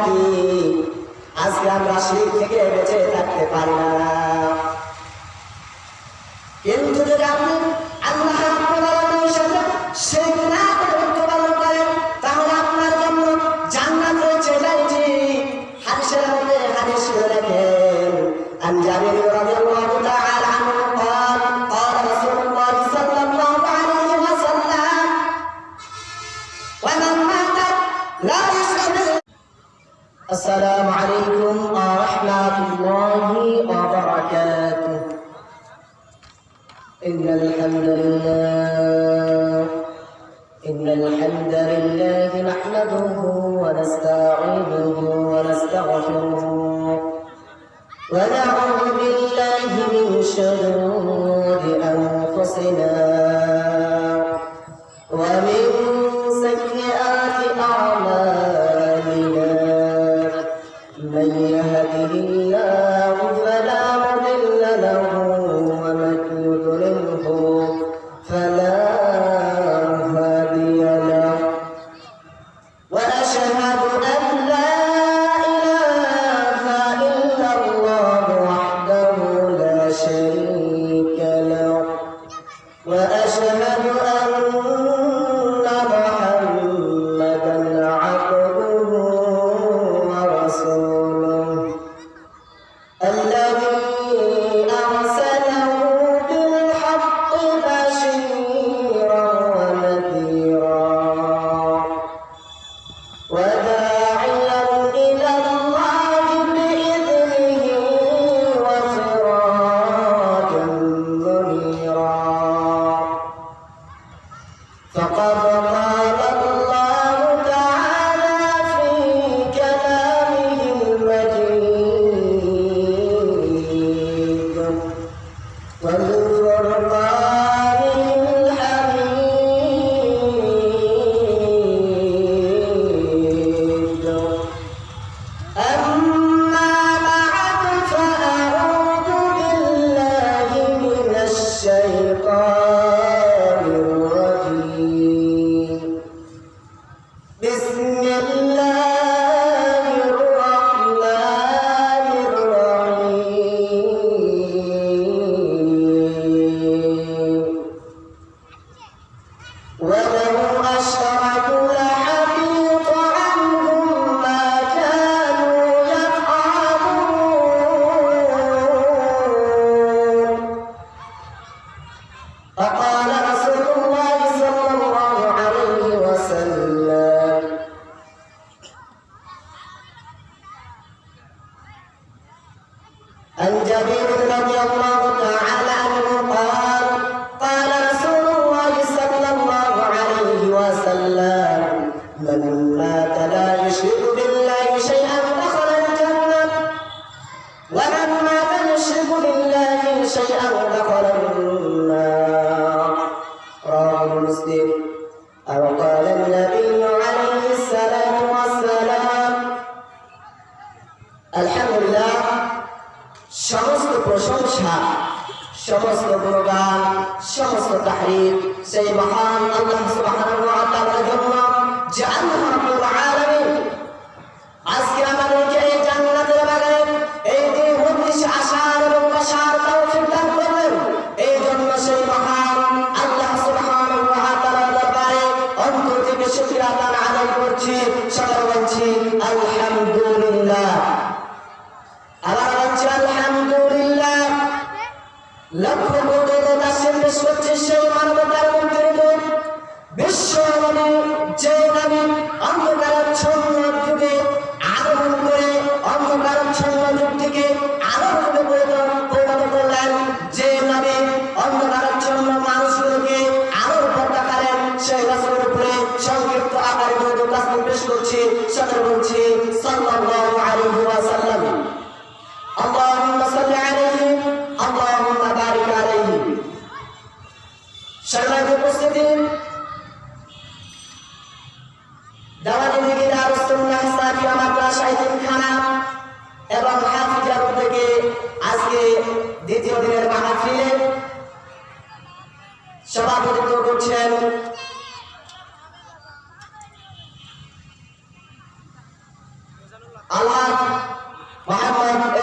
থাকি আজকে আমরা শিখ থেকে বেঁচে থাকতে পারি না। السلام عليكم ورحمة الله وبركاته. إن الحمد لله إن الحمد لله نحمده ونستعينه ونستغفره ونعوذ بالله من شرور أنفسنا ومن علي عن رضي الله تعالى عنه قال قال رسول الله صلى الله عليه وسلم من مات لا يشرك بالله شيئا دخل الجنة ومن مات يشرك بالله شيئا دخل النار. رواه مسلم. أو قال النبي عليه والسلام الحمد لله সমস্ত প্রশংসা সমস্ত গুণগান সমস্ত তাহরিফ সেই মহান আল্লাহ সুবহানাহু ওয়া জন্য যে আলহাজ মোহাম্মদ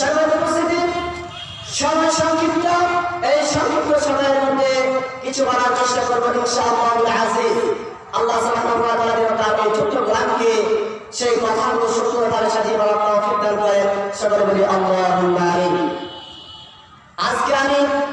সময় কিছু আল্লাহ সুবহানাহু ওয়া তাআলা তার সেই কথাগুলো সুন্দরভাবে সাজিয়ে বলার তৌফিক সকলে বলি আল্লাহুম্মা जाने।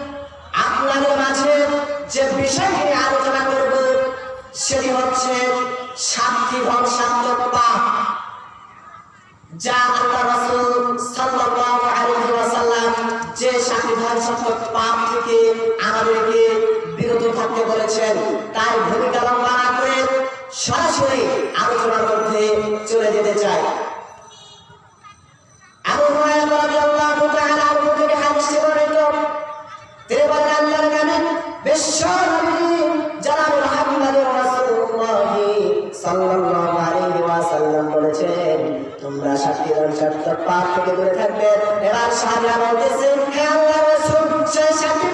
সমস্ত পাপ থেকে দূরে থাকবে। এবার সাহায্য বলতেছে হ্যাঁ আল্লাহ রসুল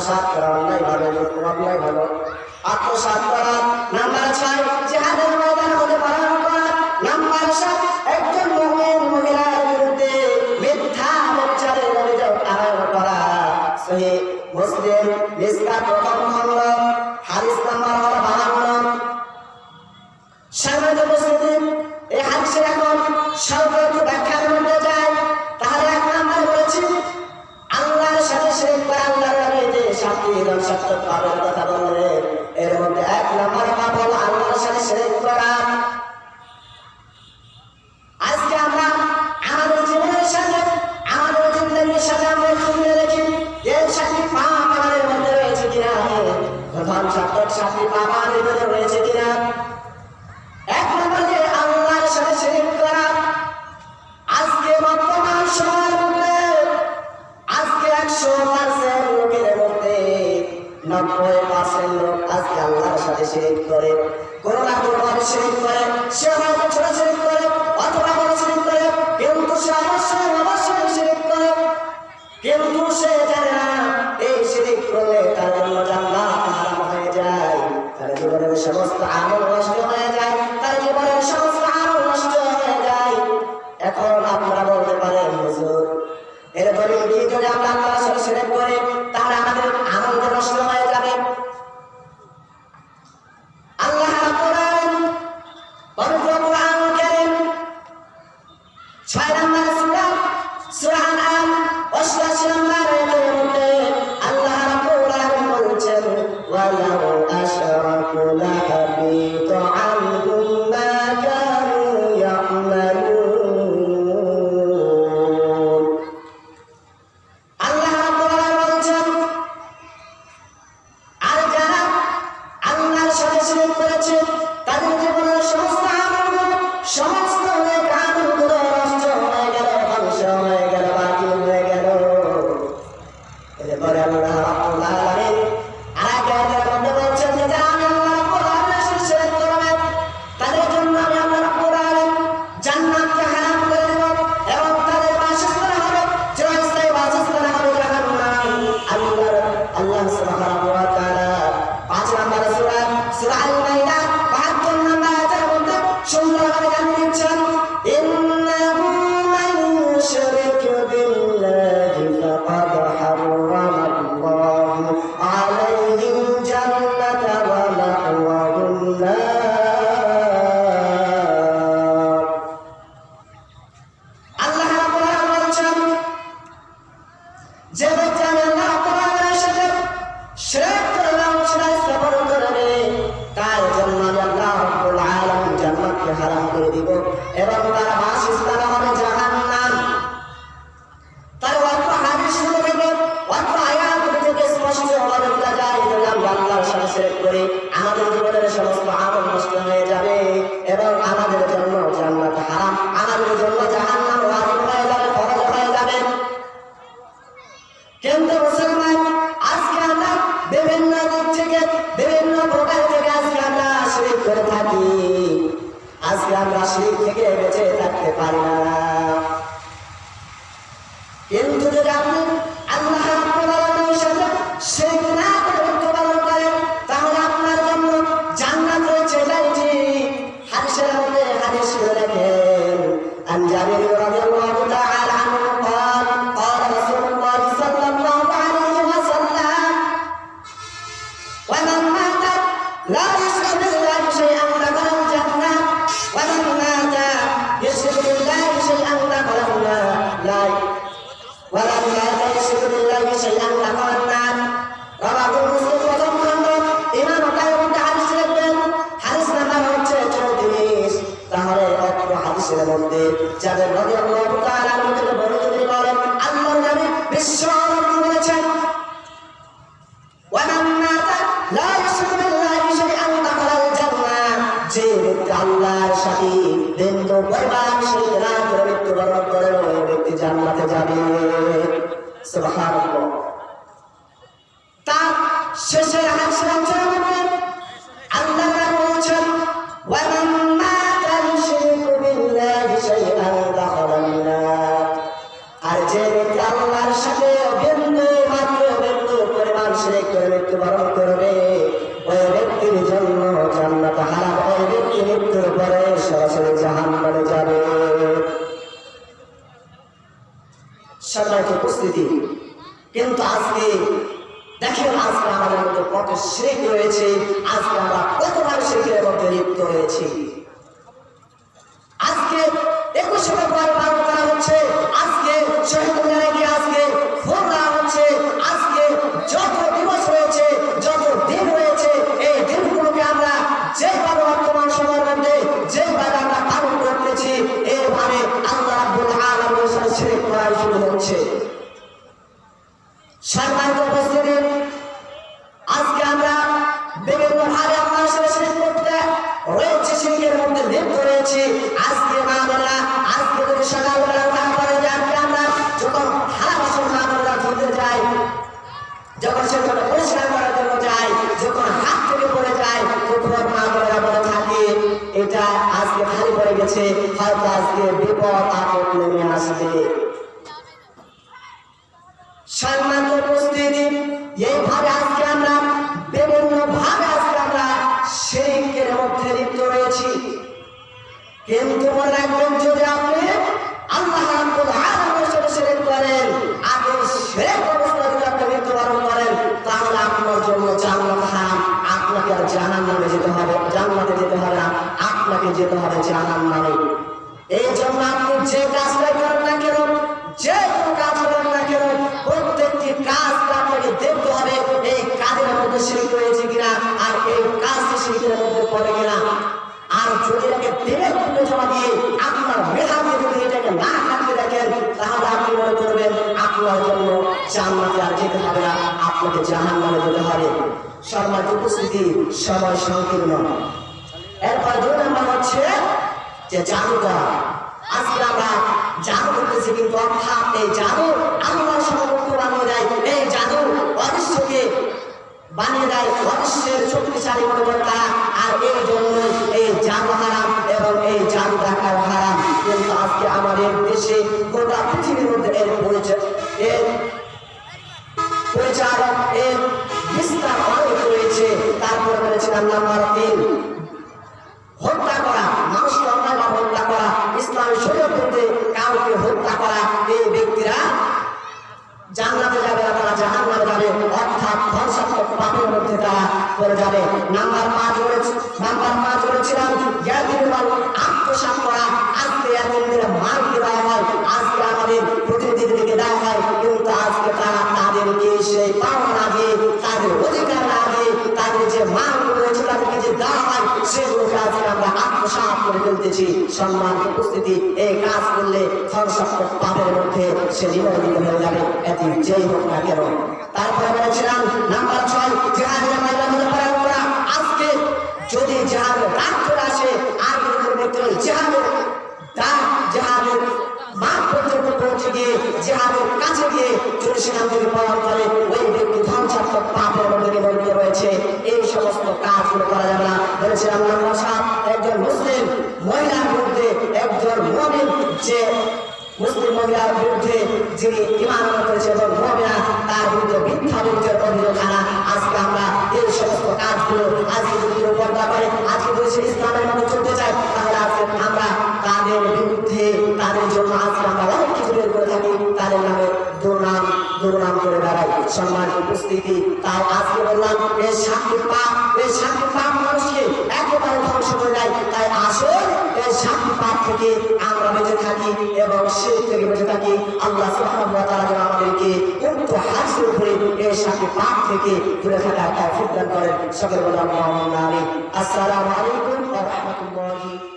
আত্মসাত করা অন্যায় ভালো অন্যায় ভালো। আত্মসাত করা নাম্বার ছয় জেহাদের ময়দান হতে পালন করা নাম্বার সাত একজন মুমিন মহিলার বিরুদ্ধে মিথ্যা প্রচারের অভিযোগ আরোপ করা। সহি মুসলিম নিস্তা প্রথম খণ্ড, হাদিস নাম্বার হলো বাহান্ন। সামাজিক মুসলিম এই হাদিসের এখন तथा জানিয়ে দেবো হাদিসের মধ্যে যাদের নবী আল্লাহু তাআলা আমাদের বড় যদি বলেন, আল্লাহর নামে বিশ্ব নবী বলেছেন। ওয়ামান মাতা লা ইউশরিকু বিল্লাহি শাইআন দাখালাল জান্নাহ। যে ব্যক্তি আল্লাহর সাথে দ্বন্দ্ব বরবাদ শরীক না করে মৃত্যুবরণ করে, ওই ব্যক্তি জান্নাতে যাবে। সুবহানাল্লাহ। তার শেষের আমরা যখন থালা বাসন বোনেরা যাই যখন সেখানে যখন হাত থেকে পড়ে যায় এটা আজকে খালি পড়ে গেছে আজকে বিপদ আপদ নেমে আসবে উপস্থিতি এইভাবে আজকে আমরা বিভিন্ন আমরা শিরিকের মধ্যে লিপ্ত রয়েছি কিন্তু মনে রাখবেন, যদি আপনি আল্লাহ রাব্বুল আলামিনের সাথে শিরক করেন আগে শিরক অবস্থা যদি আপনি মৃত্যুবরণ করেন, তাহলে আপনার জন্য জান্নাত হারাম। আপনাকে আর জাহান্নামে যেতে হবে, জান্নাতে যেতে হবে এই জন্য আপনি যে কাজটাই করেন না কেন, যে কোনো উপস্থিতি সময় সংকীর্ণ। এরপর দুই নম্বর হচ্ছে? যে জাদু করা আজকে আমরা জাদু করতেছি কিন্তু অর্থাৎ এই জাদু আল্লাহর সমকক্ষ বানিয়ে দেয়। এই জাদু অদৃশ্যকে বানিয়ে দেয়। অদৃশ্যের শক্তিশালী মনে আর এই জন্য এই জাদু হারাম এবং এই জাদু দেখাও হারাম। কিন্তু আজকে আমাদের দেশে গোটা পৃথিবীর মধ্যে এর পরিচয় এর বলেছিলাম সম্মান উপস্থিতি, এই কাজ করলে পাপের মধ্যে সে নিবন্ধিত হয়ে যাবে। এটি যেই হোক না কেন। তারপরে বলেছিলাম, নাম্বার ছয় আজকে যদি জেহাদের চলে আসে, আর জেহাদের জেহাদের মাঠ পর্যন্ত পৌঁছে একজন মমিন যে মুসলিম মহিলার বিরুদ্ধে যিনি ইমান করেছে এবং মহিলা তার বিরুদ্ধে মিথ্যা বিরুদ্ধে অভিযোগ আনা, আজকে আমরা এই সমস্ত কাজগুলো আজকে যদি পর্দা করে, আজকে যদি সে ইসলামের মধ্যে চলতে চায়, তাহলে আজকে আমরা তাদের বিরুদ্ধে, তাদের জন্য আজকে আমরা অনেক কিছু বের করে থাকি, তাদের নামে দুর্নাম দুর্নাম করে বেড়াই। সম্মানিত উপস্থিতি। তাই আজকে বললাম এই শান্তি পাপ এই শান্তি পাপ মানুষকে একেবারে ধ্বংস করে দেয়। তাই আসল এই শান্তি পাপ থেকে আমরা বেঁচে থাকি এবং সে থেকে বেঁচে থাকি। আল্লাহ ওয়া যেন আমাদেরকে উক্ত হাসির উপরে এই শান্তি পাপ থেকে দূরে থাকার তৌফিক দান করেন। সকলে বললাম আমিন। আসসালামু আলাইকুম রাহমাতুল্লাহ